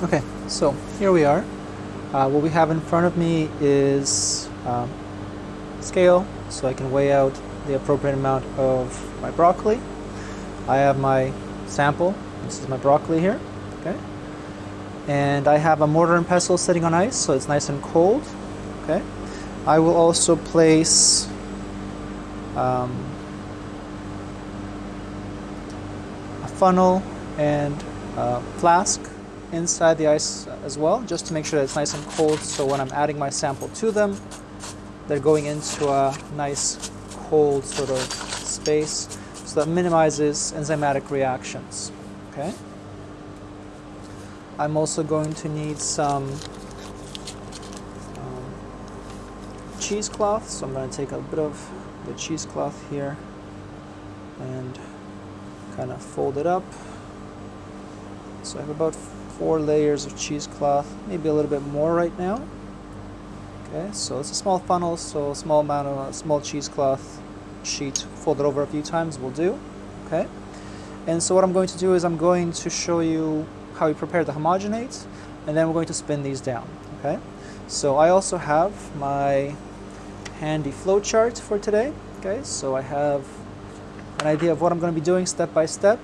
Okay, so here we are. Uh, what we have in front of me is um, scale, so I can weigh out the appropriate amount of my broccoli. I have my sample. This is my broccoli here. Okay, and I have a mortar and pestle sitting on ice, so it's nice and cold. Okay, I will also place um, a funnel and a flask inside the ice as well, just to make sure that it's nice and cold. So when I'm adding my sample to them, they're going into a nice cold sort of space. So that minimizes enzymatic reactions. Okay. I'm also going to need some um, cheesecloth. So I'm going to take a bit of the cheesecloth here and kind of fold it up. So I have about four layers of cheesecloth, maybe a little bit more right now. Okay, so it's a small funnel, so a small amount of a small cheesecloth sheet folded over a few times will do. Okay, and so what I'm going to do is I'm going to show you how we prepare the homogenate, and then we're going to spin these down. Okay, so I also have my handy flow chart for today. Okay, so I have an idea of what I'm going to be doing step by step.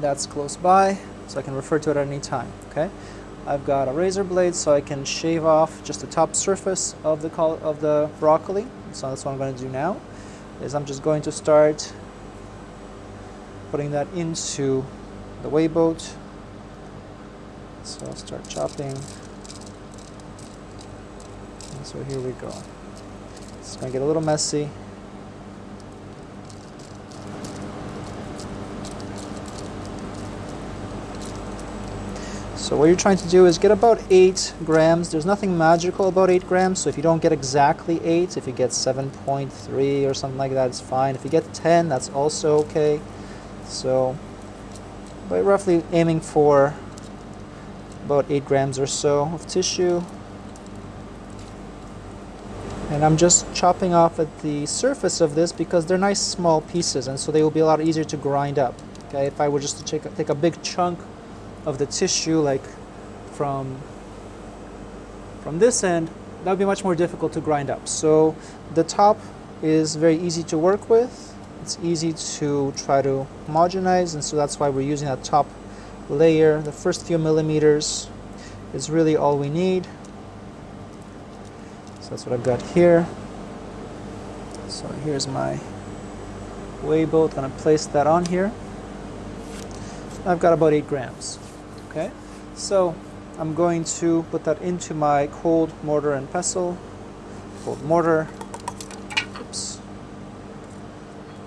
That's close by so I can refer to it at any time. Okay, I've got a razor blade so I can shave off just the top surface of the of the broccoli. So that's what I'm going to do now. Is I'm just going to start putting that into the weigh boat. So I'll start chopping. And so here we go. It's going to get a little messy. So what you're trying to do is get about 8 grams. There's nothing magical about 8 grams, so if you don't get exactly 8, if you get 7.3 or something like that, it's fine. If you get 10, that's also okay. So, but roughly aiming for about 8 grams or so of tissue. And I'm just chopping off at the surface of this because they're nice small pieces and so they will be a lot easier to grind up. Okay, if I were just to take a, take a big chunk of the tissue like from from this end that would be much more difficult to grind up. So the top is very easy to work with. It's easy to try to homogenize and so that's why we're using that top layer. The first few millimeters is really all we need. So that's what I've got here. So here's my weigh boat. Gonna place that on here. I've got about 8 grams Okay, so I'm going to put that into my cold mortar and pestle, cold mortar, oops,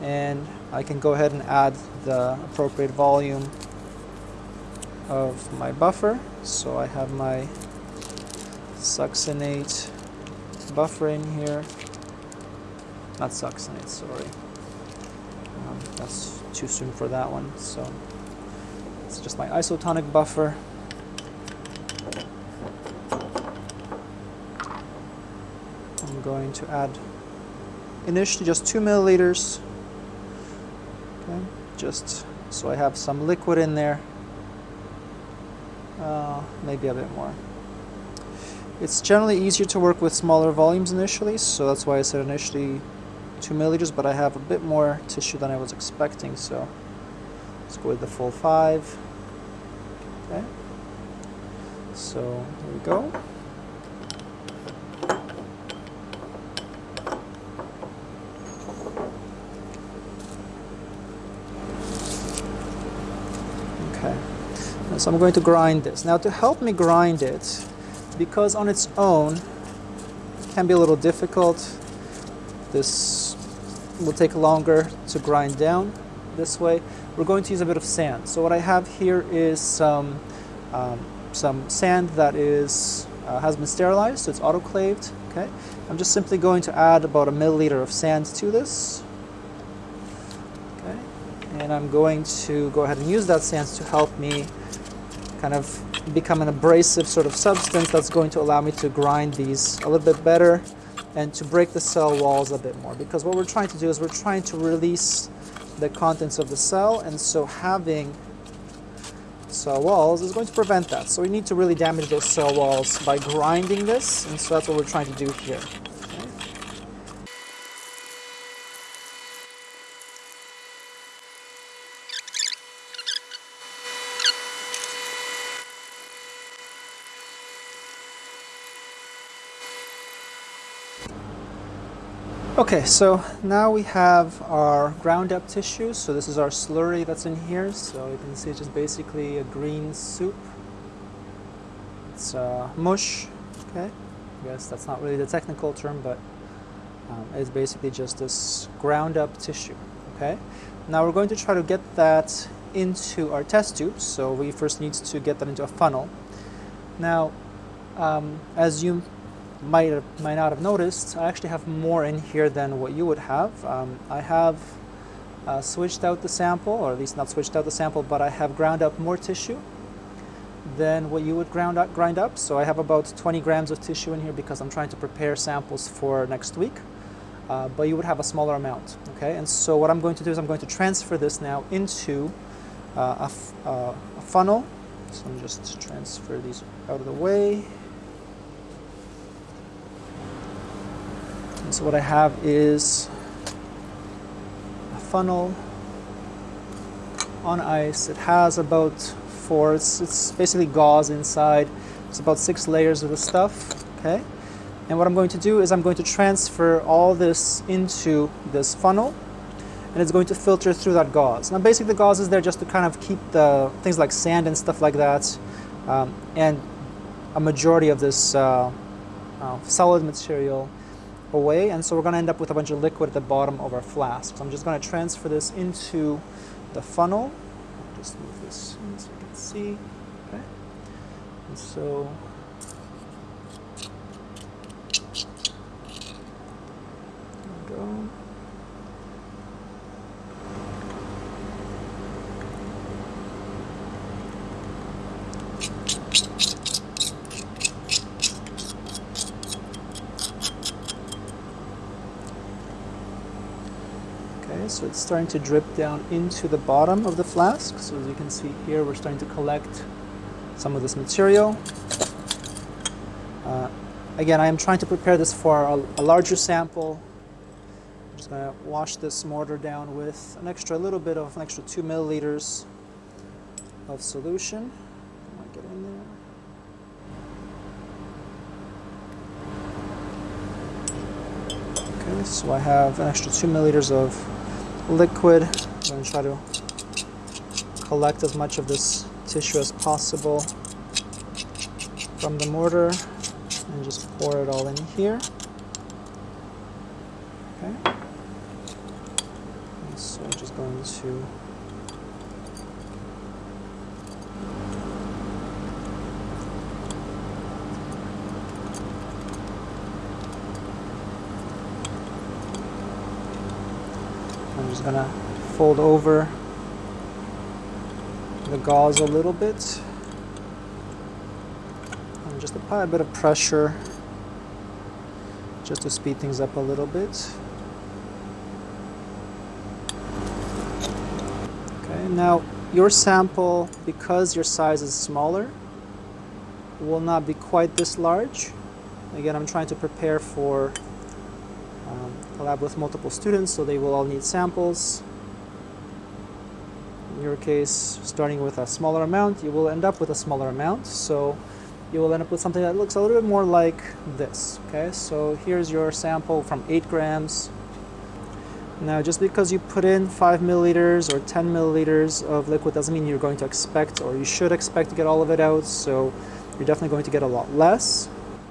and I can go ahead and add the appropriate volume of my buffer. So I have my succinate buffer in here, not succinate, sorry. Um, that's too soon for that one. So it's just my isotonic buffer. I'm going to add initially just two milliliters. Okay, just so I have some liquid in there. Uh, maybe a bit more. It's generally easier to work with smaller volumes initially, so that's why I said initially two milliliters, but I have a bit more tissue than I was expecting, so with the full five. Okay. So here we go. Okay. So I'm going to grind this. Now to help me grind it, because on its own it can be a little difficult, this will take longer to grind down this way we're going to use a bit of sand. So what I have here is some, um, some sand that is, uh, has been sterilized, so it's autoclaved. Okay, I'm just simply going to add about a milliliter of sand to this. Okay, and I'm going to go ahead and use that sand to help me kind of become an abrasive sort of substance that's going to allow me to grind these a little bit better and to break the cell walls a bit more because what we're trying to do is we're trying to release the contents of the cell and so having cell walls is going to prevent that. So we need to really damage those cell walls by grinding this, and so that's what we're trying to do here. Okay. So now we have our ground up tissue. So this is our slurry that's in here. So you can see it's just basically a green soup. It's uh, mush, okay? I guess that's not really the technical term, but um, it's basically just this ground up tissue, okay? Now we're going to try to get that into our test tubes. So we first need to get that into a funnel. Now, um, as you might might not have noticed, I actually have more in here than what you would have. Um, I have uh, switched out the sample, or at least not switched out the sample, but I have ground up more tissue than what you would ground up, grind up. So I have about 20 grams of tissue in here because I'm trying to prepare samples for next week. Uh, but you would have a smaller amount, okay? And so what I'm going to do is I'm going to transfer this now into uh, a, uh, a funnel. So I'm just transfer these out of the way. So what I have is a funnel on ice. It has about four, it's, it's basically gauze inside. It's about six layers of the stuff, okay? And what I'm going to do is I'm going to transfer all this into this funnel and it's going to filter through that gauze. Now basically the gauze is there just to kind of keep the things like sand and stuff like that um, and a majority of this uh, uh, solid material away and so we're going to end up with a bunch of liquid at the bottom of our flask. So I'm just going to transfer this into the funnel. I'll just move this in so you can see. Okay. And so go. So it's starting to drip down into the bottom of the flask. So as you can see here, we're starting to collect some of this material. Uh, again, I am trying to prepare this for a, a larger sample. I'm just going to wash this mortar down with an extra little bit of an extra two milliliters of solution. Get in there. Okay, so I have an extra two milliliters of liquid. I'm going to try to collect as much of this tissue as possible from the mortar and just pour it all in here. Okay. So I'm just going to I'm just gonna fold over the gauze a little bit and just apply a bit of pressure just to speed things up a little bit. Okay, now your sample, because your size is smaller, will not be quite this large. Again, I'm trying to prepare for um, a lab with multiple students, so they will all need samples. Your case, starting with a smaller amount, you will end up with a smaller amount. So you will end up with something that looks a little bit more like this. Okay, so here's your sample from 8 grams. Now, just because you put in 5 milliliters or 10 milliliters of liquid doesn't mean you're going to expect or you should expect to get all of it out. So you're definitely going to get a lot less.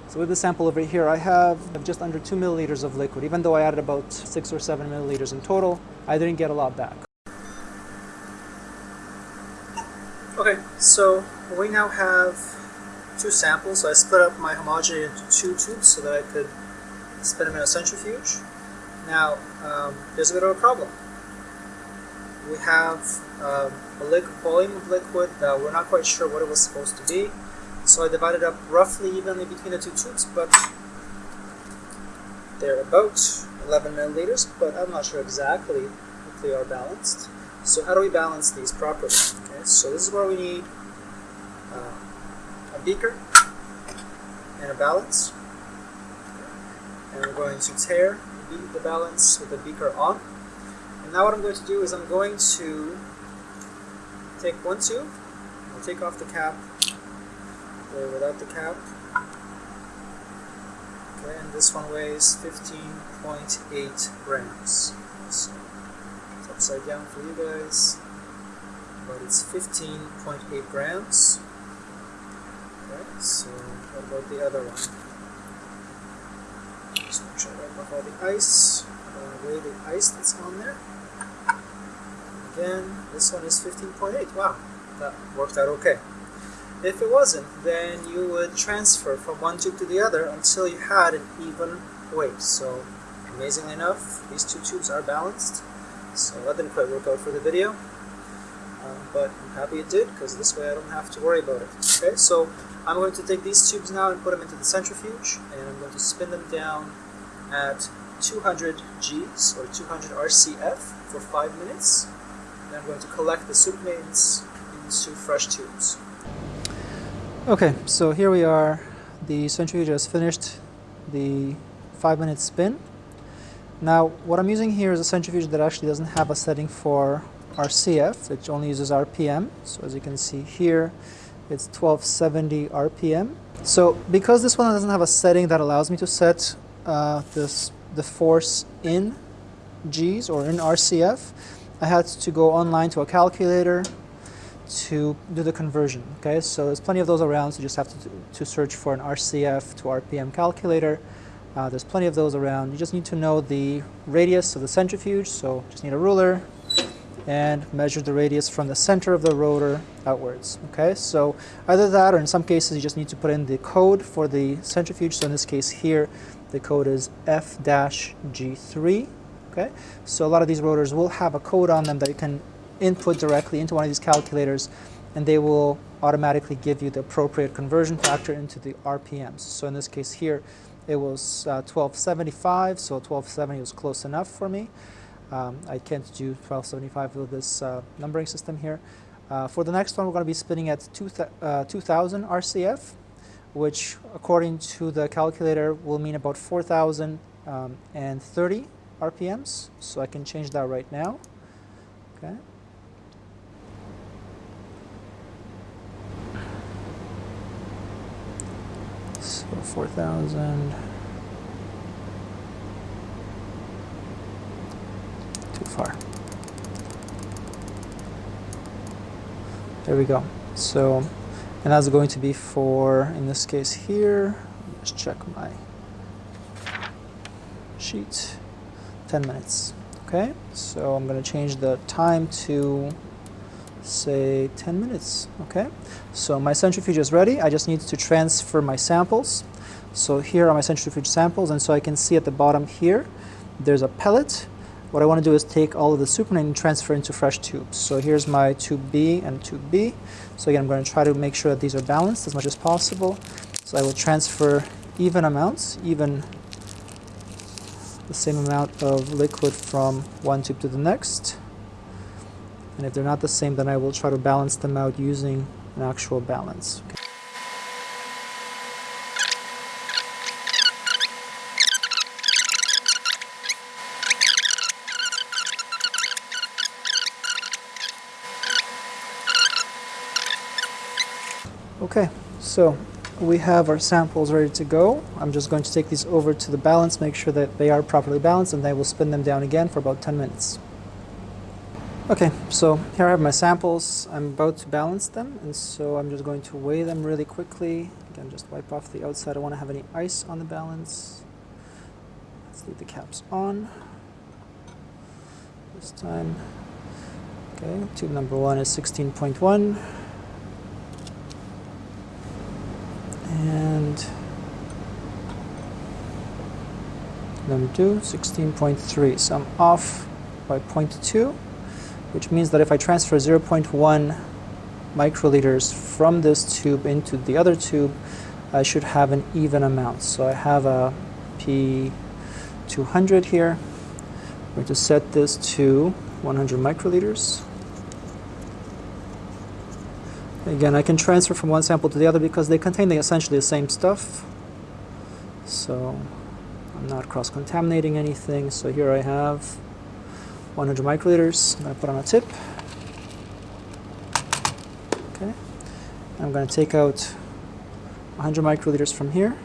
So with the sample over here, I have just under 2 milliliters of liquid. Even though I added about 6 or 7 milliliters in total, I didn't get a lot back. Okay, so we now have two samples. So I split up my homogenator into two tubes so that I could spin them in a centrifuge. Now, um, there's a bit of a problem. We have um, a liquid, volume of liquid that we're not quite sure what it was supposed to be. So I divided up roughly evenly between the two tubes, but they're about 11 milliliters, but I'm not sure exactly if they are balanced. So how do we balance these properly? So this is where we need uh, a beaker and a balance. And we're going to tare the balance with the beaker on. And now what I'm going to do is I'm going to take one tube, I'll take off the cap, or without the cap. Okay, and this one weighs 15.8 grams. So it's upside down for you guys, but it's 15.8 grams. Okay, so what about the other one? Just make sure I wipe off all the ice. Weigh the ice that's on there. Again, this one is 15.8. Wow, that worked out okay. If it wasn't, then you would transfer from one tube to the other until you had an even weight. So, amazingly enough, these two tubes are balanced. So that didn't quite work out for the video. But I'm happy it did, because this way I don't have to worry about it. Okay, so I'm going to take these tubes now and put them into the centrifuge, and I'm going to spin them down at 200 Gs, or 200 RCF, for 5 minutes. Then I'm going to collect the soup mains into fresh tubes. Okay, so here we are. The centrifuge has finished the 5 minute spin. Now, what I'm using here is a centrifuge that actually doesn't have a setting for RCF, which only uses RPM. So as you can see here, it's 1270 RPM. So because this one doesn't have a setting that allows me to set uh, this, the force in Gs or in RCF, I had to go online to a calculator to do the conversion. Okay, so there's plenty of those around, so you just have to, to search for an RCF to RPM calculator. Uh, there's plenty of those around. You just need to know the radius of the centrifuge, so just need a ruler, and measure the radius from the center of the rotor outwards. Okay, so either that or in some cases you just need to put in the code for the centrifuge. So in this case here, the code is F-G3. Okay, so a lot of these rotors will have a code on them that you can input directly into one of these calculators and they will automatically give you the appropriate conversion factor into the RPMs. So in this case here, it was uh, 1275, so 1270 was close enough for me. Um, I can't do 1275 with this uh, numbering system here. Uh, for the next one, we're going to be spinning at two th uh, 2000 RCF, which according to the calculator will mean about 4030 um, RPMs. So I can change that right now. Okay. So 4,000. There we go. So, and that's going to be for, in this case here, let's check my sheet, 10 minutes. Okay, so I'm going to change the time to say 10 minutes. Okay, so my centrifuge is ready. I just need to transfer my samples. So here are my centrifuge samples, and so I can see at the bottom here, there's a pellet what I want to do is take all of the supernatant and transfer into fresh tubes. So here's my tube B and tube B. So again, I'm going to try to make sure that these are balanced as much as possible. So I will transfer even amounts, even the same amount of liquid from one tube to the next. And if they're not the same, then I will try to balance them out using an actual balance. Okay. So we have our samples ready to go. I'm just going to take these over to the balance, make sure that they are properly balanced, and then we'll spin them down again for about 10 minutes. Okay, so here I have my samples. I'm about to balance them, and so I'm just going to weigh them really quickly. Again, just wipe off the outside. I don't want to have any ice on the balance. Let's leave the caps on. This time. Okay, tube number one is 16.1. and number 2 16.3 so I'm off by 0.2 which means that if I transfer 0.1 microliters from this tube into the other tube I should have an even amount. So I have a P200 here. I'm going to set this to 100 microliters Again, I can transfer from one sample to the other because they contain essentially the same stuff. So I'm not cross-contaminating anything. So here I have 100 microliters. To put on a tip. Okay. I'm going to take out 100 microliters from here.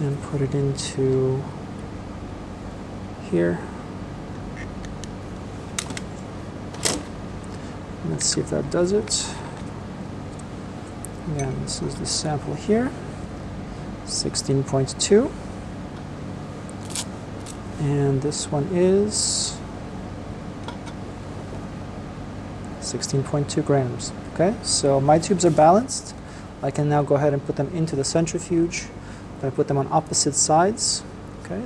And put it into here. Let's see if that does it. Again, this is the sample here, 16.2. And this one is 16.2 grams. Okay, so my tubes are balanced. I can now go ahead and put them into the centrifuge. To put them on opposite sides. Okay.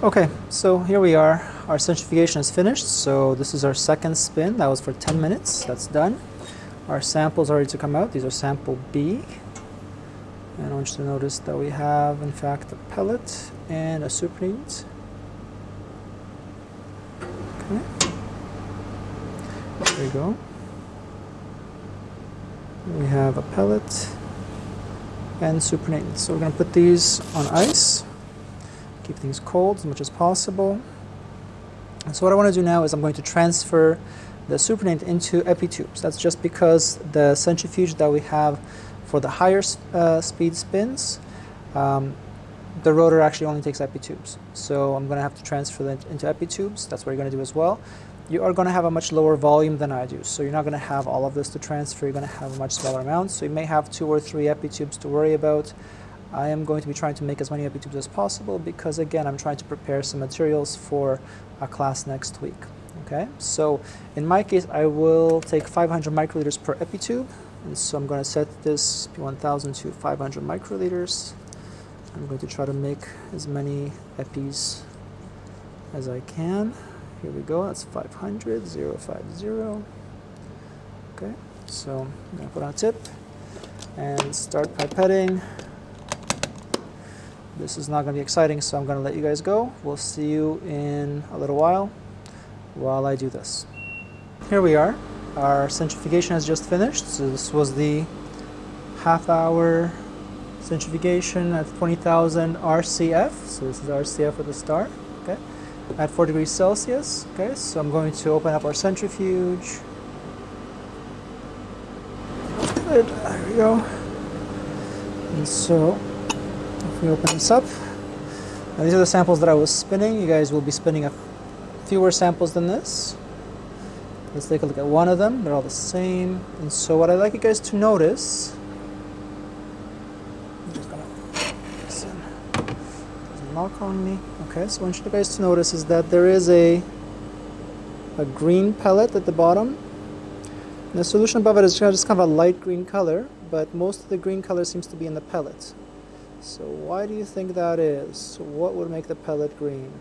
Okay, so here we are. Our centrifugation is finished. So this is our second spin. That was for 10 minutes. That's done. Our samples are ready to come out. These are sample B. And I want you to notice that we have, in fact, a pellet and a supernatant. Okay. There we go. We have a pellet and supernatant. So we're going to put these on ice keep things cold as much as possible. And so what I want to do now is I'm going to transfer the supernatant into epitubes. That's just because the centrifuge that we have for the higher uh, speed spins, um, the rotor actually only takes epitubes. So I'm going to have to transfer that into epitubes. That's what you're going to do as well. You are going to have a much lower volume than I do. So you're not going to have all of this to transfer. You're going to have a much smaller amount. So you may have two or three epitubes to worry about. I am going to be trying to make as many epitubes as possible because again I'm trying to prepare some materials for a class next week. Okay, so in my case I will take 500 microliters per epitube and so I'm going to set this P1000 to 500 microliters. I'm going to try to make as many epis as I can. Here we go, that's 500, 050. Okay, so I'm going to put on a tip and start pipetting. This is not going to be exciting, so I'm going to let you guys go. We'll see you in a little while while I do this. Here we are. Our centrifugation has just finished. So this was the half hour centrifugation at 20,000 RCF. So this is RCF with a star. Okay. At 4 degrees Celsius. Okay. So I'm going to open up our centrifuge. Good. There we go. And so if we open this up, now these are the samples that I was spinning. You guys will be spinning a fewer samples than this. Let's take a look at one of them. They're all the same. And so what I'd like you guys to notice, lock on me. Okay, so what I want you guys to notice is that there is a a green pellet at the bottom. And the solution above it is just kind of a light green color, but most of the green color seems to be in the pellet. So why do you think that is? What would make the pellet green?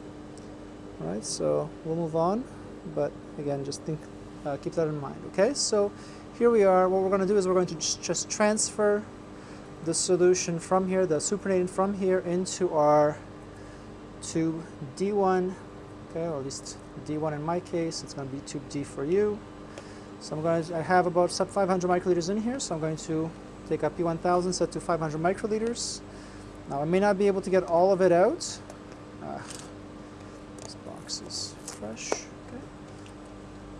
All right, so we'll move on, but again, just think, uh, keep that in mind, okay? So here we are, what we're going to do is we're going to just, transfer the solution from here, the supernatant from here into our tube D1, okay, or at least D1 in my case, it's going to be tube D for you. So I'm going to, I have about sub 500 microliters in here, so I'm going to take up P1000 set to 500 microliters. Now I may not be able to get all of it out. Uh, this box is fresh. Okay.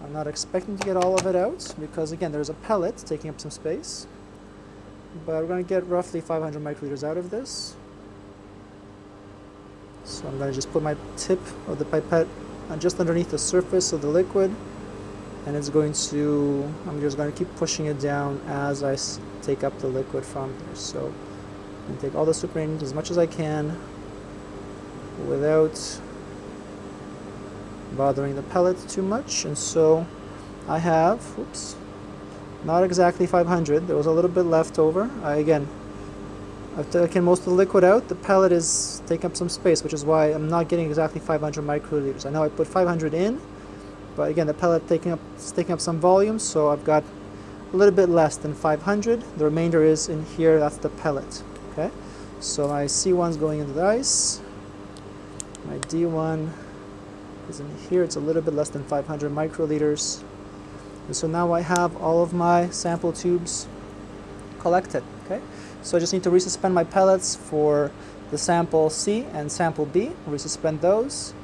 I'm not expecting to get all of it out because again there's a pellet taking up some space. But we're going to get roughly 500 microliters out of this. So I'm going to just put my tip of the pipette just underneath the surface of the liquid and it's going to, I'm just going to keep pushing it down as I take up the liquid from here. So and take all the supernatant as much as I can without bothering the pellet too much. And so I have oops not exactly 500 there was a little bit left over. I, again I've taken most of the liquid out. The pellet is taking up some space which is why I'm not getting exactly 500 microliters. I know I put 500 in but again the pellet taking up is taking up some volume so I've got a little bit less than 500 the remainder is in here. That's the pellet Okay, so my C1 is going into the ice. My D1 is in here. It's a little bit less than 500 microliters. And so now I have all of my sample tubes collected. Okay, so I just need to resuspend my pellets for the sample C and sample B. Resuspend those,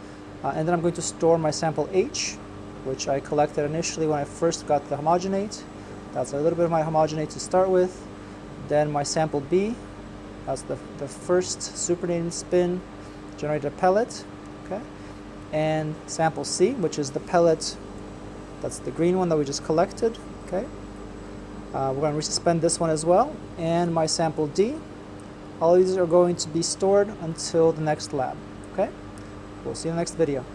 uh, and then I'm going to store my sample H, which I collected initially when I first got the homogenate. That's a little bit of my homogenate to start with. Then my sample B, that's the, the first supernatant spin, generated pellet. Okay, and sample C, which is the pellet that's the green one that we just collected. Okay. Uh, we're going to resuspend this one as well. And my sample D. All these are going to be stored until the next lab. Okay. We'll see you in the next video.